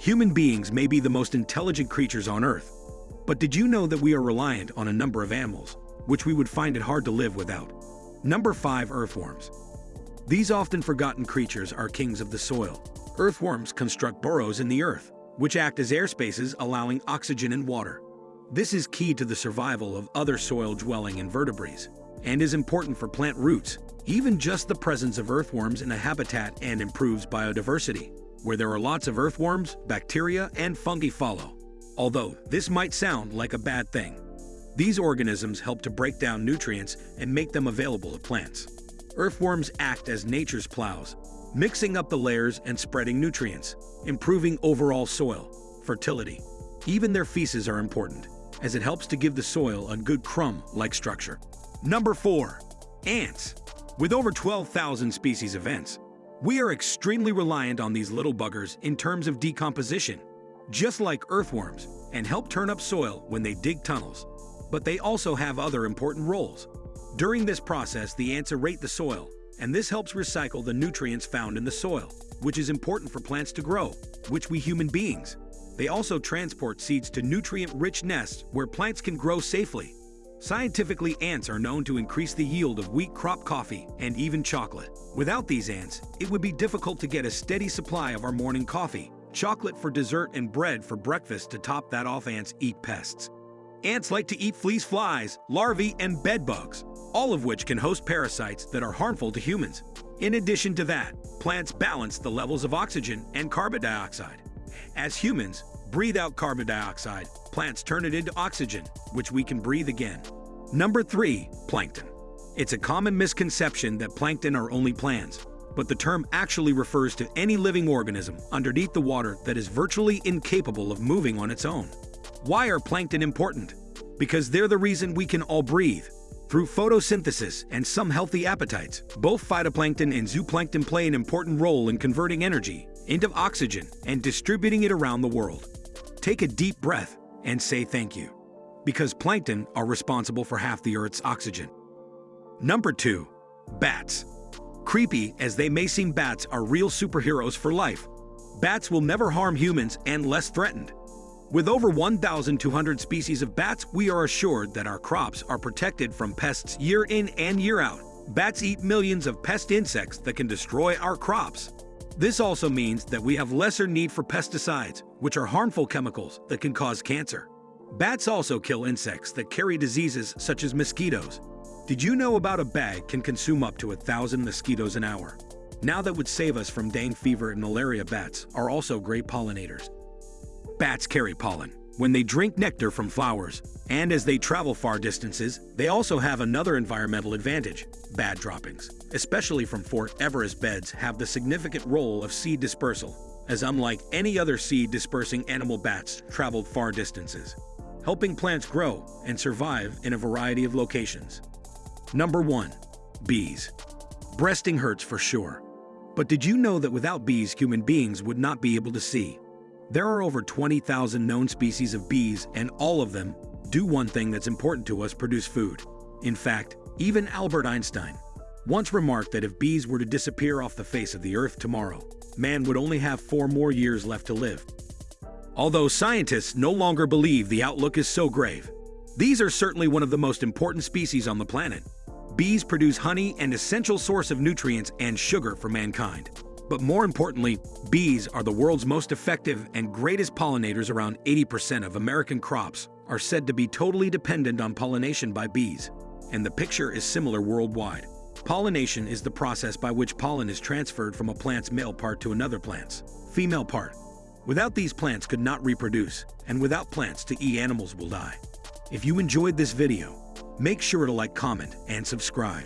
Human beings may be the most intelligent creatures on Earth, but did you know that we are reliant on a number of animals, which we would find it hard to live without? Number 5. Earthworms. These often forgotten creatures are kings of the soil. Earthworms construct burrows in the earth, which act as air spaces allowing oxygen and water. This is key to the survival of other soil-dwelling invertebrates and is important for plant roots. Even just the presence of earthworms in a habitat and improves biodiversity. Where there are lots of earthworms, bacteria, and fungi follow. Although this might sound like a bad thing. These organisms help to break down nutrients and make them available to plants. Earthworms act as nature's plows, mixing up the layers and spreading nutrients, improving overall soil, fertility. Even their feces are important, as it helps to give the soil a good crumb-like structure. Number 4. Ants. With over 12,000 species of ants, we are extremely reliant on these little buggers in terms of decomposition, just like earthworms, and help turn up soil when they dig tunnels. But they also have other important roles. During this process, the ants aerate the soil, and this helps recycle the nutrients found in the soil, which is important for plants to grow, which we human beings. They also transport seeds to nutrient-rich nests where plants can grow safely. Scientifically, ants are known to increase the yield of wheat crop coffee and even chocolate. Without these ants, it would be difficult to get a steady supply of our morning coffee, chocolate for dessert and bread for breakfast to top that off ants eat pests. Ants like to eat fleas flies, larvae, and bedbugs, all of which can host parasites that are harmful to humans. In addition to that, plants balance the levels of oxygen and carbon dioxide. As humans, breathe out carbon dioxide, plants turn it into oxygen, which we can breathe again. Number 3. Plankton. It's a common misconception that plankton are only plants, but the term actually refers to any living organism underneath the water that is virtually incapable of moving on its own. Why are plankton important? Because they're the reason we can all breathe. Through photosynthesis and some healthy appetites, both phytoplankton and zooplankton play an important role in converting energy into oxygen and distributing it around the world. Take a deep breath and say thank you, because plankton are responsible for half the Earth's oxygen. Number 2. Bats. Creepy as they may seem bats are real superheroes for life. Bats will never harm humans and less threatened. With over 1,200 species of bats, we are assured that our crops are protected from pests year in and year out. Bats eat millions of pest insects that can destroy our crops. This also means that we have lesser need for pesticides, which are harmful chemicals that can cause cancer. Bats also kill insects that carry diseases such as mosquitoes. Did you know about a bag can consume up to a thousand mosquitoes an hour? Now that would save us from dengue fever and malaria bats are also great pollinators. Bats carry pollen when they drink nectar from flowers, and as they travel far distances, they also have another environmental advantage, bad droppings, especially from frugivorous beds have the significant role of seed dispersal, as unlike any other seed dispersing animal bats traveled far distances, helping plants grow and survive in a variety of locations. Number 1. Bees. Breasting hurts for sure. But did you know that without bees, human beings would not be able to see? There are over 20,000 known species of bees, and all of them do one thing that's important to us produce food. In fact, even Albert Einstein once remarked that if bees were to disappear off the face of the earth tomorrow, man would only have four more years left to live. Although scientists no longer believe the outlook is so grave, these are certainly one of the most important species on the planet. Bees produce honey, an essential source of nutrients and sugar for mankind. But more importantly, bees are the world's most effective and greatest pollinators. Around 80% of American crops are said to be totally dependent on pollination by bees, and the picture is similar worldwide. Pollination is the process by which pollen is transferred from a plant's male part to another plant's female part. Without these plants could not reproduce, and without plants to eat animals will die. If you enjoyed this video, make sure to like, comment, and subscribe.